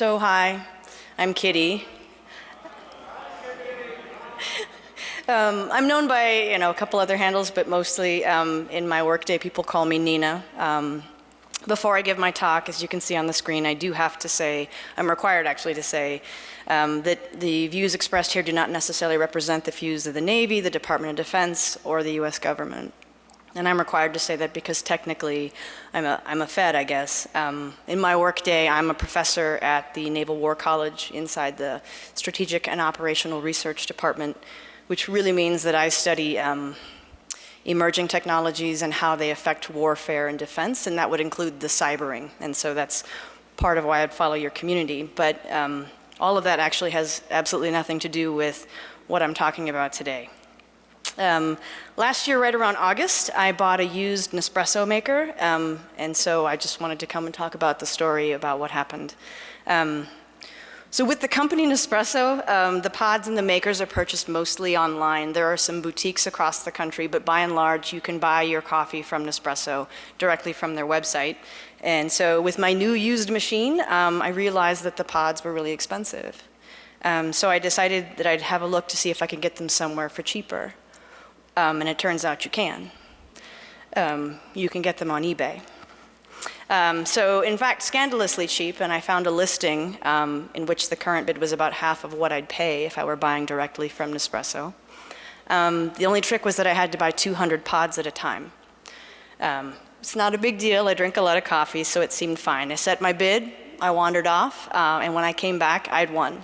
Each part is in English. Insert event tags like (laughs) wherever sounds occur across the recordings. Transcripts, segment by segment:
So hi, I'm Kitty. (laughs) Um, I'm known by you know a couple other handles, but mostly um, in my workday people call me Nina. Um, before I give my talk, as you can see on the screen, I do have to say, I'm required actually to say, um, that the views expressed here do not necessarily represent the views of the Navy, the Department of Defense, or the US government. And I'm required to say that because technically I'm a, I'm a Fed, I guess. Um, in my workday, I'm a professor at the Naval War College inside the Strategic and Operational Research Department, which really means that I study um, emerging technologies and how they affect warfare and defense, and that would include the cybering. And so that's part of why I'd follow your community. But um, all of that actually has absolutely nothing to do with what I'm talking about today. Um, last year, right around August, I bought a used Nespresso maker, um, and so I just wanted to come and talk about the story about what happened. Um, so with the company Nespresso, um, the pods and the makers are purchased mostly online. There are some boutiques across the country, but by and large, you can buy your coffee from Nespresso directly from their website. And so with my new used machine, um, I realized that the pods were really expensive. Um, so I decided that I'd have a look to see if I could get them somewhere for cheaper. Um, and it turns out you can. Um, you can get them on eBay. Um, so in fact, scandalously cheap, and I found a listing um, in which the current bid was about half of what I'd pay if I were buying directly from Nespresso. Um, the only trick was that I had to buy 200 pods at a time. Um, it's not a big deal, I drink a lot of coffee, so it seemed fine. I set my bid, I wandered off, uh, and when I came back, I'd won.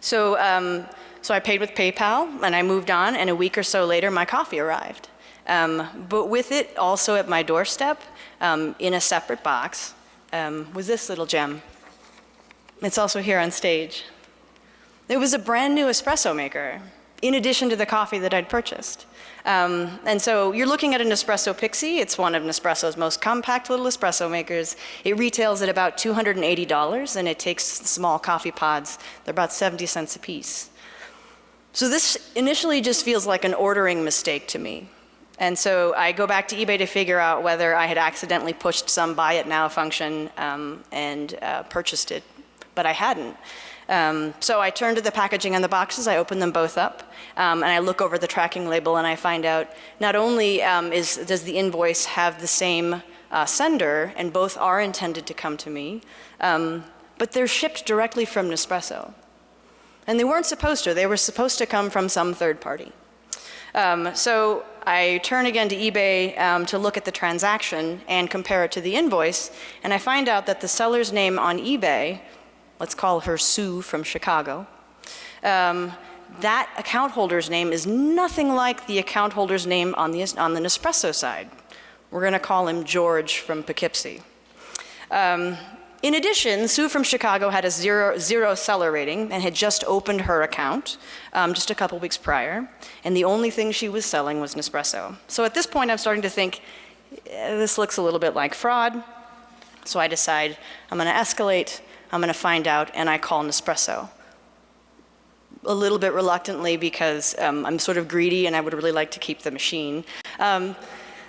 So um, so I paid with PayPal and I moved on and a week or so later my coffee arrived. Um, but with it also at my doorstep um, in a separate box um, was this little gem. It's also here on stage. It was a brand new espresso maker in addition to the coffee that I'd purchased. Um, and so you're looking at an Nespresso Pixie. It's one of Nespresso's most compact little espresso makers. It retails at about $280 and it takes small coffee pods. They're about 70 cents a piece. So this initially just feels like an ordering mistake to me. And so I go back to eBay to figure out whether I had accidentally pushed some buy it now function um, and uh, purchased it, but I hadn't. Um, so I turn to the packaging on the boxes, I open them both up, um, and I look over the tracking label and I find out not only um, is, does the invoice have the same uh, sender, and both are intended to come to me, um, but they're shipped directly from Nespresso. And they weren't supposed to. They were supposed to come from some third party. Um, so I turn again to eBay um, to look at the transaction and compare it to the invoice, and I find out that the seller's name on eBay, let's call her Sue from Chicago, um, that account holder's name is nothing like the account holder's name on the, on the Nespresso side. We're going to call him George from Poughkeepsie. Um, in addition, Sue from Chicago had a zero, zero seller rating and had just opened her account um, just a couple weeks prior. And the only thing she was selling was Nespresso. So at this point, I'm starting to think, eh, this looks a little bit like fraud. So I decide I'm going to escalate, I'm going to find out, and I call Nespresso. A little bit reluctantly because um, I'm sort of greedy and I would really like to keep the machine. Um,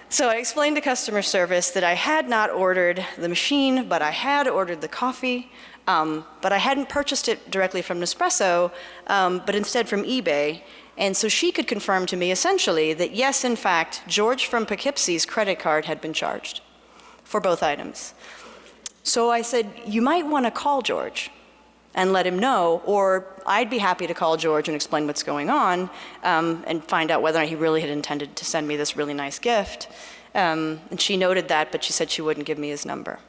so I explained to customer service that I had not ordered the machine, but I had ordered the coffee, um, but I hadn't purchased it directly from Nespresso, um, but instead from eBay. And so she could confirm to me essentially that yes, in fact, George from Poughkeepsie's credit card had been charged for both items. So I said, you might want to call George and let him know, or I'd be happy to call George and explain what's going on um, and find out whether or not he really had intended to send me this really nice gift. Um, and she noted that, but she said she wouldn't give me his number.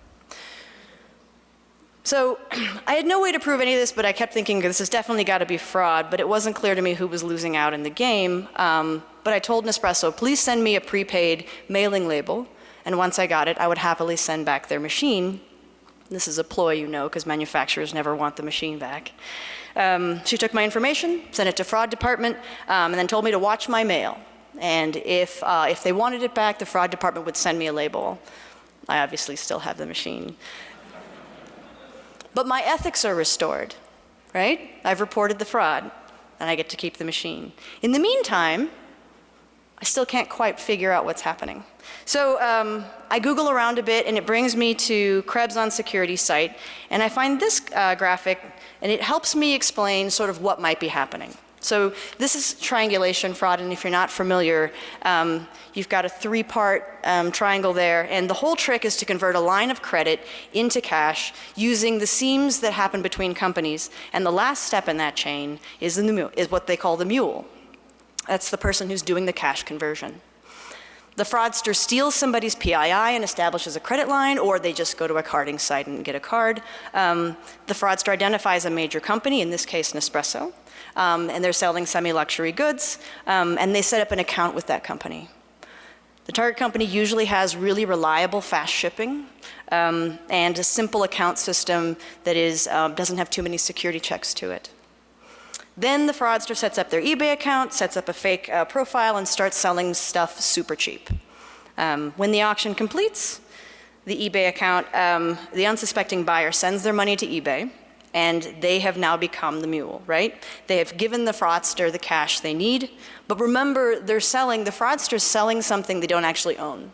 So (clears throat) I had no way to prove any of this, but I kept thinking this has definitely got to be fraud, but it wasn't clear to me who was losing out in the game. Um, but I told Nespresso, please send me a prepaid mailing label, and once I got it, I would happily send back their machine this is a ploy, you know, because manufacturers never want the machine back. Um, she took my information, sent it to fraud department, um, and then told me to watch my mail. And if, uh, if they wanted it back, the fraud department would send me a label. I obviously still have the machine. But my ethics are restored, right? I've reported the fraud, and I get to keep the machine. In the meantime, I still can't quite figure out what's happening. So um, I Google around a bit and it brings me to Krebs on Security site and I find this uh, graphic and it helps me explain sort of what might be happening. So this is triangulation fraud and if you're not familiar, um, you've got a three-part um, triangle there and the whole trick is to convert a line of credit into cash using the seams that happen between companies and the last step in that chain is, the, is what they call the mule. That's the person who's doing the cash conversion. The fraudster steals somebody's PII and establishes a credit line, or they just go to a carding site and get a card. Um, the fraudster identifies a major company, in this case Nespresso, um, and they're selling semi-luxury goods, um, and they set up an account with that company. The target company usually has really reliable fast shipping um, and a simple account system that is, uh, doesn't have too many security checks to it. Then the fraudster sets up their eBay account, sets up a fake uh, profile and starts selling stuff super cheap. Um, when the auction completes, the eBay account, um, the unsuspecting buyer sends their money to eBay and they have now become the mule, right? They have given the fraudster the cash they need, but remember they're selling, the fraudster's selling something they don't actually own.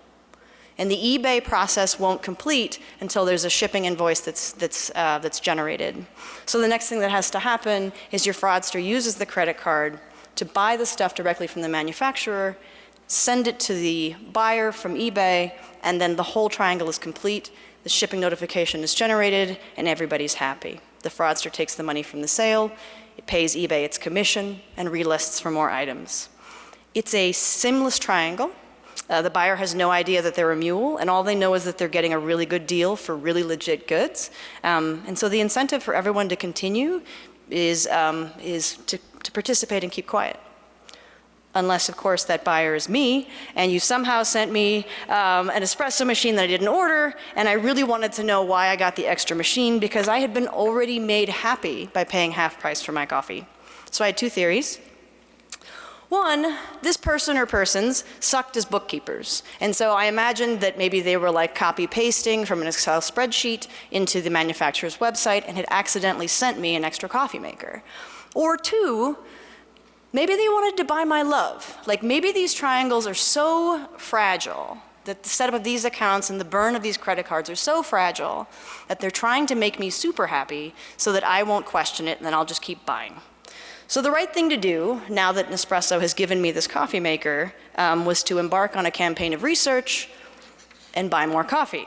And the eBay process won't complete until there's a shipping invoice that's, that's, uh, that's generated. So the next thing that has to happen is your fraudster uses the credit card to buy the stuff directly from the manufacturer, send it to the buyer from eBay, and then the whole triangle is complete. The shipping notification is generated, and everybody's happy. The fraudster takes the money from the sale, it pays eBay its commission, and relists for more items. It's a seamless triangle uh, the buyer has no idea that they're a mule, and all they know is that they're getting a really good deal for really legit goods. Um, and so the incentive for everyone to continue is, um, is to, to participate and keep quiet unless of course that buyer is me and you somehow sent me um, an espresso machine that I didn't order and I really wanted to know why I got the extra machine because I had been already made happy by paying half price for my coffee. So I had two theories. One, this person or persons sucked as bookkeepers. And so I imagined that maybe they were like copy pasting from an Excel spreadsheet into the manufacturer's website and had accidentally sent me an extra coffee maker. Or two, maybe they wanted to buy my love. Like maybe these triangles are so fragile that the setup of these accounts and the burn of these credit cards are so fragile that they're trying to make me super happy so that I won't question it and then I'll just keep buying. So the right thing to do, now that Nespresso has given me this coffee maker, um, was to embark on a campaign of research and buy more coffee.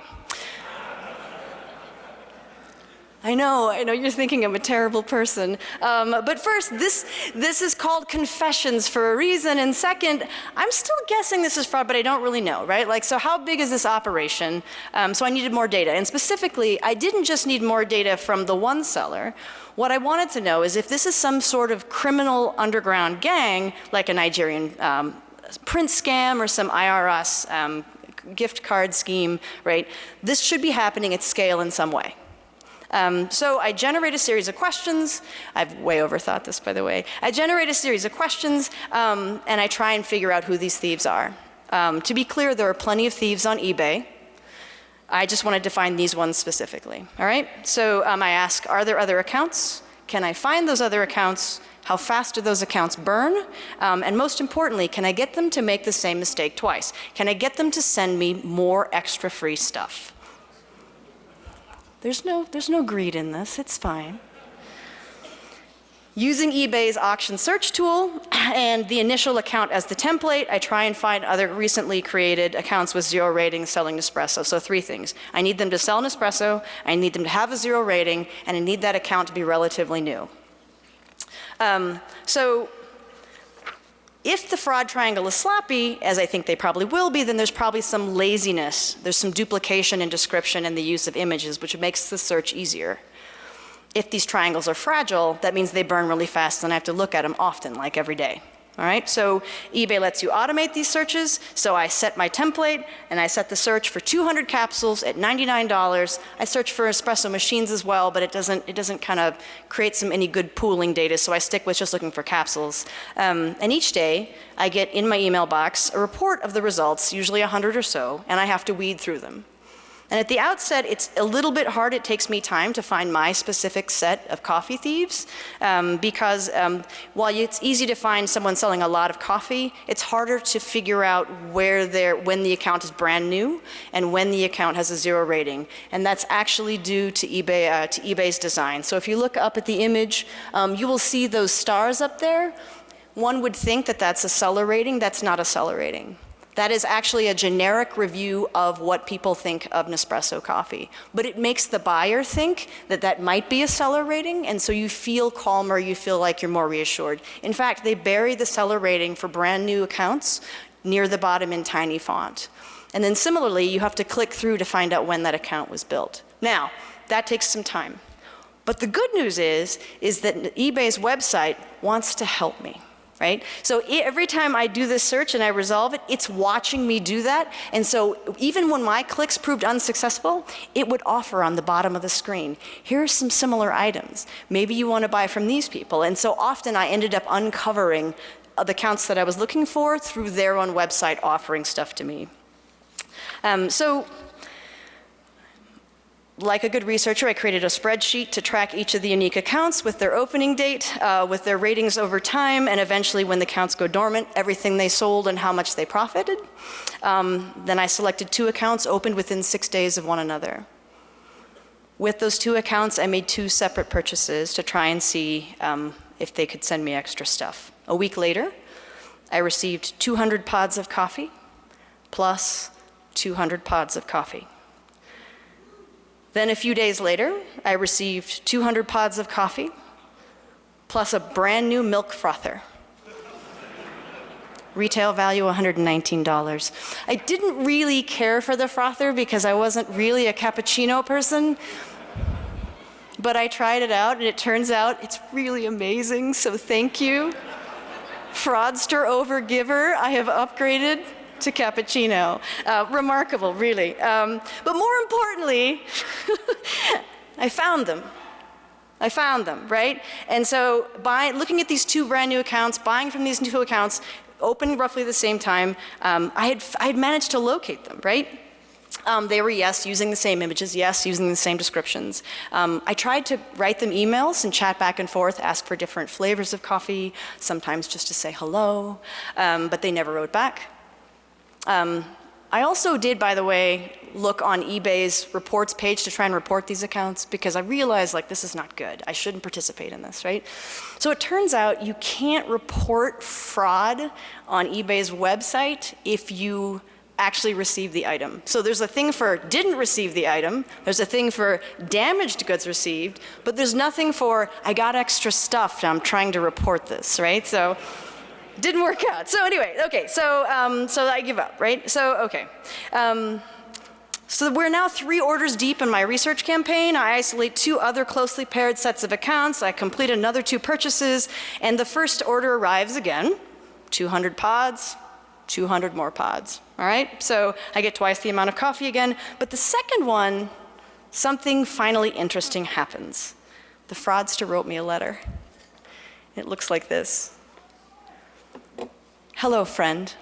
I know, I know you're thinking I'm a terrible person. Um, but first, this, this is called confessions for a reason. And second, I'm still guessing this is fraud, but I don't really know, right? Like, so how big is this operation? Um, so I needed more data. And specifically, I didn't just need more data from the one seller. What I wanted to know is if this is some sort of criminal underground gang, like a Nigerian um, prince scam or some IRS um, gift card scheme, right? This should be happening at scale in some way. Um, so I generate a series of questions. I've way overthought this, by the way. I generate a series of questions, um, and I try and figure out who these thieves are. Um, to be clear, there are plenty of thieves on eBay. I just wanted to find these ones specifically. All right? So um, I ask, are there other accounts? Can I find those other accounts? How fast do those accounts burn? Um, and most importantly, can I get them to make the same mistake twice? Can I get them to send me more extra free stuff? There's no, there's no greed in this, it's fine. Using eBay's auction search tool (clears throat) and the initial account as the template, I try and find other recently created accounts with zero ratings selling Nespresso. So three things. I need them to sell Nespresso, I need them to have a zero rating, and I need that account to be relatively new. Um, so if the fraud triangle is sloppy, as I think they probably will be, then there's probably some laziness. There's some duplication in description and the use of images, which makes the search easier. If these triangles are fragile, that means they burn really fast and I have to look at them often, like every day. All right, so eBay lets you automate these searches. So I set my template and I set the search for 200 capsules at $99. I search for espresso machines as well, but it doesn't, it doesn't kind of create some any good pooling data. So I stick with just looking for capsules. Um, and each day I get in my email box a report of the results, usually 100 or so, and I have to weed through them. And at the outset, it's a little bit hard. It takes me time to find my specific set of coffee thieves um, because um, while it's easy to find someone selling a lot of coffee, it's harder to figure out where they're, when the account is brand new and when the account has a zero rating. And that's actually due to, eBay, uh, to eBay's design. So if you look up at the image, um, you will see those stars up there. One would think that that's a seller rating. That's not a seller rating. That is actually a generic review of what people think of Nespresso coffee. But it makes the buyer think that that might be a seller rating, and so you feel calmer, you feel like you're more reassured. In fact, they bury the seller rating for brand new accounts near the bottom in tiny font. And then similarly, you have to click through to find out when that account was built. Now, that takes some time. But the good news is, is that eBay's website wants to help me right? So every time I do this search and I resolve it, it's watching me do that. And so even when my clicks proved unsuccessful, it would offer on the bottom of the screen, here are some similar items. Maybe you want to buy from these people. And so often I ended up uncovering the accounts that I was looking for through their own website offering stuff to me. Um, so like a good researcher, I created a spreadsheet to track each of the unique accounts with their opening date, uh, with their ratings over time, and eventually when the accounts go dormant, everything they sold and how much they profited. Um, then I selected two accounts opened within six days of one another. With those two accounts, I made two separate purchases to try and see um, if they could send me extra stuff. A week later, I received 200 pods of coffee plus 200 pods of coffee. Then a few days later, I received 200 pods of coffee, plus a brand new milk frother. Retail value $119. I didn't really care for the frother because I wasn't really a cappuccino person, but I tried it out and it turns out it's really amazing, so thank you. Fraudster over giver, I have upgraded to cappuccino. Uh, remarkable, really. Um, but more importantly, (laughs) I found them. I found them, right? And so by looking at these two brand new accounts, buying from these two accounts, open roughly the same time, um, I, had, I had managed to locate them, right? Um, they were, yes, using the same images, yes, using the same descriptions. Um, I tried to write them emails and chat back and forth, ask for different flavors of coffee, sometimes just to say hello, um, but they never wrote back. Um, I also did, by the way, look on eBay's reports page to try and report these accounts because I realized like this is not good. I shouldn't participate in this, right? So it turns out you can't report fraud on eBay's website if you actually receive the item. So there's a thing for didn't receive the item, there's a thing for damaged goods received, but there's nothing for I got extra stuff and I'm trying to report this, right? So didn't work out. So anyway, okay, so, um, so I give up, right? So, okay. Um, so we're now three orders deep in my research campaign. I isolate two other closely paired sets of accounts. I complete another two purchases, and the first order arrives again, 200 pods, 200 more pods, all right? So I get twice the amount of coffee again, but the second one, something finally interesting happens. The fraudster wrote me a letter. It looks like this. Hello, friend.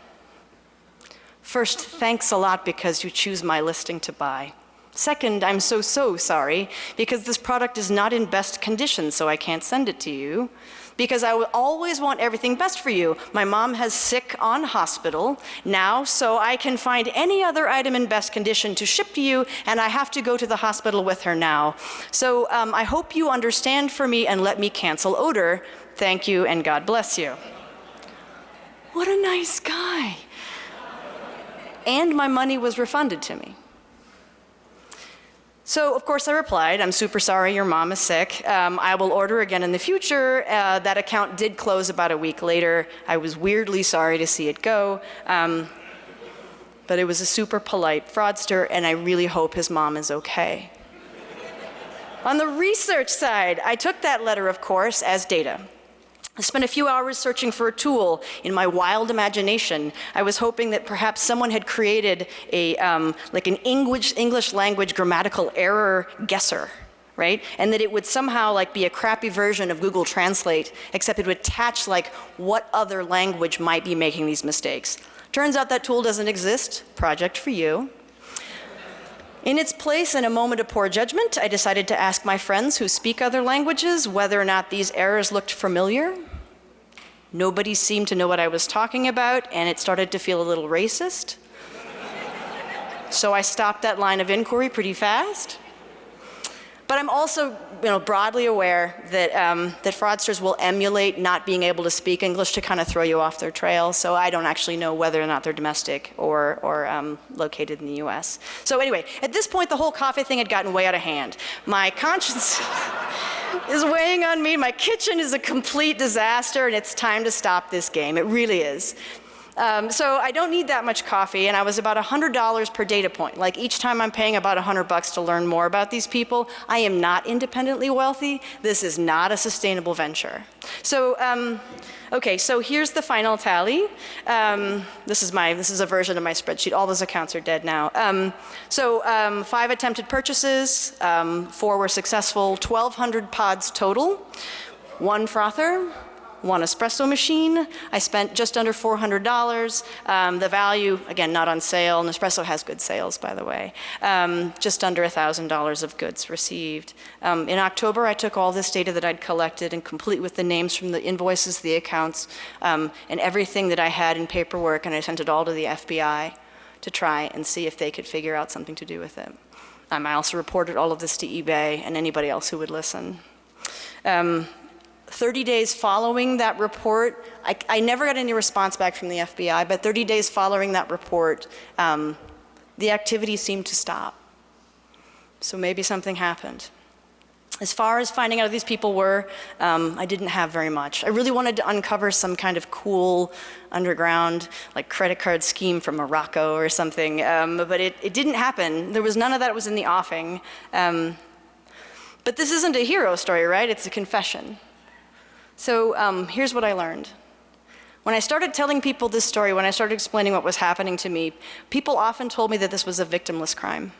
First, thanks a lot because you choose my listing to buy. Second, I'm so, so sorry because this product is not in best condition, so I can't send it to you. Because I always want everything best for you. My mom has sick on hospital now, so I can find any other item in best condition to ship to you, and I have to go to the hospital with her now. So um, I hope you understand for me and let me cancel odor. Thank you, and God bless you. What a nice guy. And my money was refunded to me. So, of course, I replied, I'm super sorry your mom is sick. Um, I will order again in the future. Uh, that account did close about a week later. I was weirdly sorry to see it go. Um, but it was a super polite fraudster, and I really hope his mom is okay. On the research side, I took that letter, of course, as data. I spent a few hours searching for a tool in my wild imagination. I was hoping that perhaps someone had created a, um, like an English, English language grammatical error guesser, right? And that it would somehow like be a crappy version of Google Translate, except it would attach like what other language might be making these mistakes. Turns out that tool doesn't exist, project for you. In its place, in a moment of poor judgment, I decided to ask my friends who speak other languages whether or not these errors looked familiar. Nobody seemed to know what I was talking about, and it started to feel a little racist. so I stopped that line of inquiry pretty fast. But I'm also you know, broadly aware that, um, that fraudsters will emulate not being able to speak English to kind of throw you off their trail. So I don't actually know whether or not they're domestic or, or um, located in the US. So anyway, at this point, the whole coffee thing had gotten way out of hand. My conscience (laughs) is weighing on me. My kitchen is a complete disaster, and it's time to stop this game. It really is. Um, so I don't need that much coffee, and I was about $100 per data point. Like each time I'm paying about 100 bucks to learn more about these people, I am not independently wealthy. This is not a sustainable venture. So, um, okay, so here's the final tally. Um, this is my, this is a version of my spreadsheet. All those accounts are dead now. Um, so um, five attempted purchases, um, four were successful, 1,200 pods total, one frother, one espresso machine. I spent just under $400. Um, the value, again, not on sale. Nespresso has good sales, by the way. Um, just under $1,000 of goods received. Um, in October, I took all this data that I'd collected and complete with the names from the invoices, the accounts, um, and everything that I had in paperwork, and I sent it all to the FBI to try and see if they could figure out something to do with it. Um, I also reported all of this to eBay and anybody else who would listen. Um, 30 days following that report, I, I, never got any response back from the FBI, but 30 days following that report, um, the activity seemed to stop. So maybe something happened. As far as finding out who these people were, um, I didn't have very much. I really wanted to uncover some kind of cool underground, like credit card scheme from Morocco or something, um, but it, it, didn't happen. There was none of that was in the offing. Um, but this isn't a hero story, right? It's a confession. So um, here's what I learned. When I started telling people this story, when I started explaining what was happening to me, people often told me that this was a victimless crime.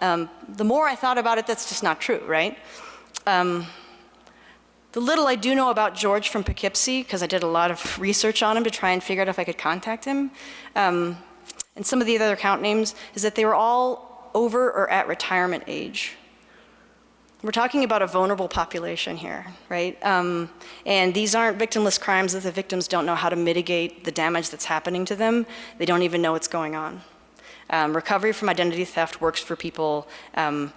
Um, the more I thought about it, that's just not true, right? Um, the little I do know about George from Poughkeepsie, because I did a lot of research on him to try and figure out if I could contact him, um, and some of the other account names, is that they were all over or at retirement age. We're talking about a vulnerable population here, right? Um, and these aren't victimless crimes that the victims don't know how to mitigate the damage that's happening to them. They don't even know what's going on. Um, recovery from identity theft works for people um,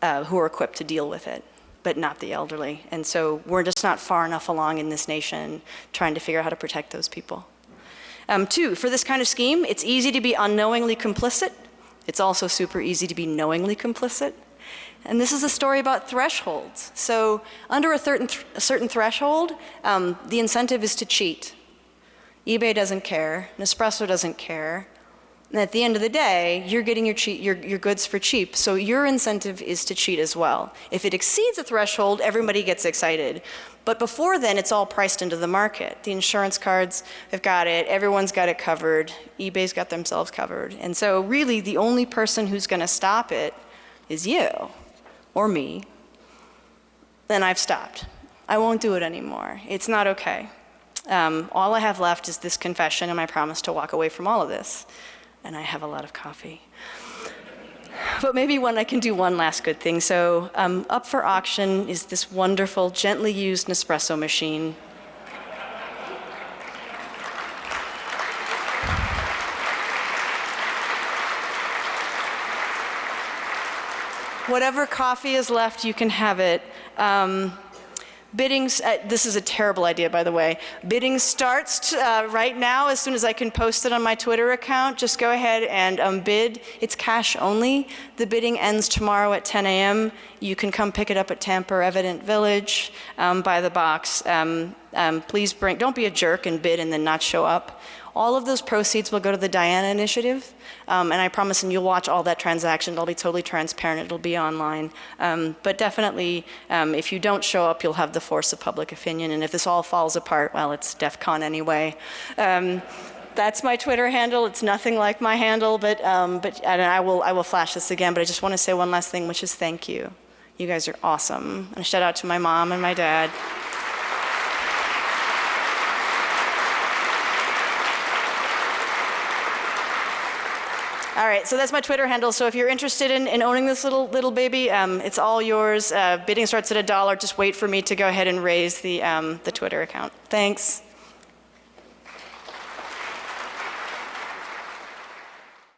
uh, who are equipped to deal with it, but not the elderly. And so we're just not far enough along in this nation trying to figure out how to protect those people. Um, two, for this kind of scheme, it's easy to be unknowingly complicit. It's also super easy to be knowingly complicit. And this is a story about thresholds. So under a certain, th a certain threshold, um, the incentive is to cheat. eBay doesn't care, Nespresso doesn't care. And at the end of the day, you're getting your, your, your goods for cheap, so your incentive is to cheat as well. If it exceeds a threshold, everybody gets excited. But before then, it's all priced into the market. The insurance cards have got it, everyone's got it covered, eBay's got themselves covered. And so really, the only person who's gonna stop it is you or me, then I've stopped. I won't do it anymore. It's not okay. Um, all I have left is this confession and my promise to walk away from all of this. And I have a lot of coffee. But maybe when I can do one last good thing. So um, up for auction is this wonderful, gently used Nespresso machine Whatever coffee is left, you can have it. Um, bidding, uh, this is a terrible idea, by the way. Bidding starts uh, right now as soon as I can post it on my Twitter account. Just go ahead and um, bid. It's cash only. The bidding ends tomorrow at 10 a.m. You can come pick it up at Tamper Evident Village um, by the box. Um, um, please bring, don't be a jerk and bid and then not show up. All of those proceeds will go to the Diana Initiative, um, and I promise and you'll watch all that transaction. It'll be totally transparent. It'll be online. Um, but definitely, um, if you don't show up, you'll have the force of public opinion. And if this all falls apart, well, it's DEF CON anyway. Um, that's my Twitter handle. It's nothing like my handle, but, um, but and I, will, I will flash this again, but I just want to say one last thing, which is thank you. You guys are awesome. And a shout out to my mom and my dad. All right, so that's my Twitter handle. So if you're interested in, in owning this little little baby, um, it's all yours. Uh, bidding starts at a dollar. Just wait for me to go ahead and raise the um, the Twitter account. Thanks.